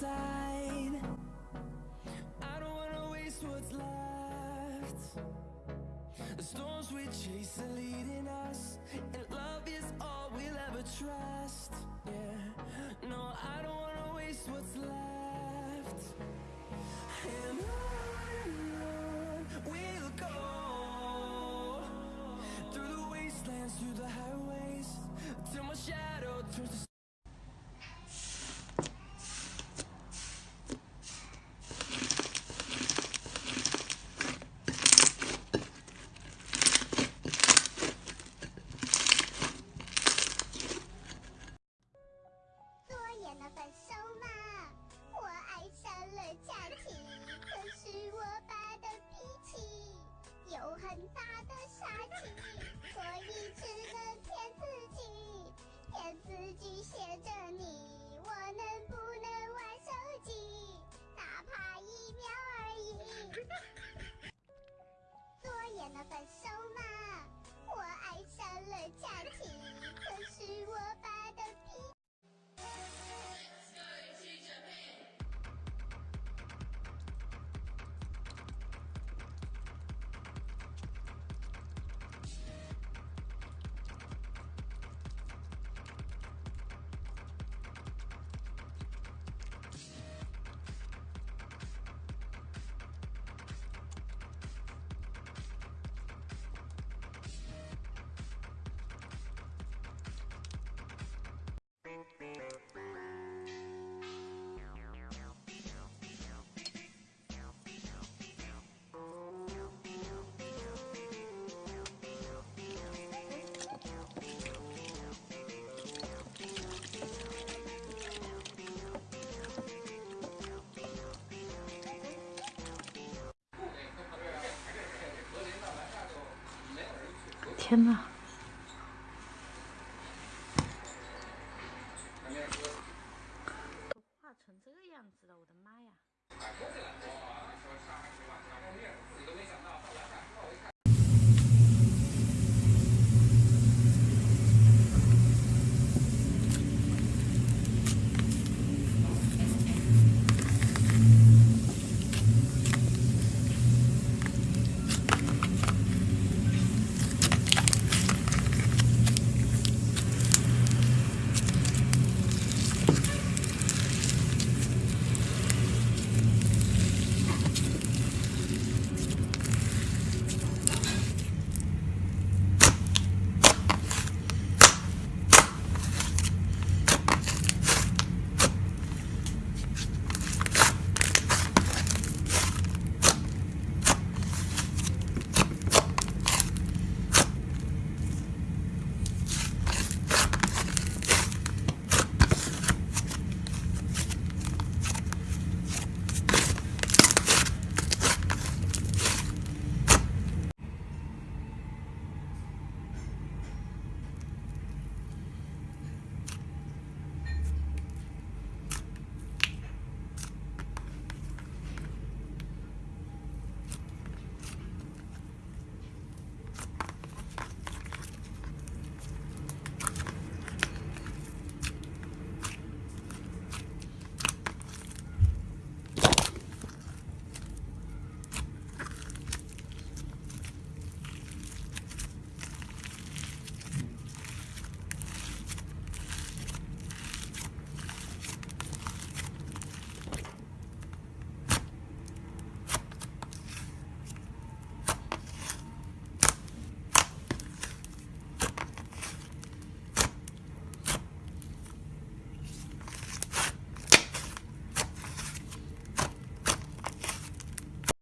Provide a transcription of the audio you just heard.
inside I don't wanna waste what's left. The storms we chase are leading us And love is all we'll ever trust. Yeah, no, I don't wanna waste 他天哪！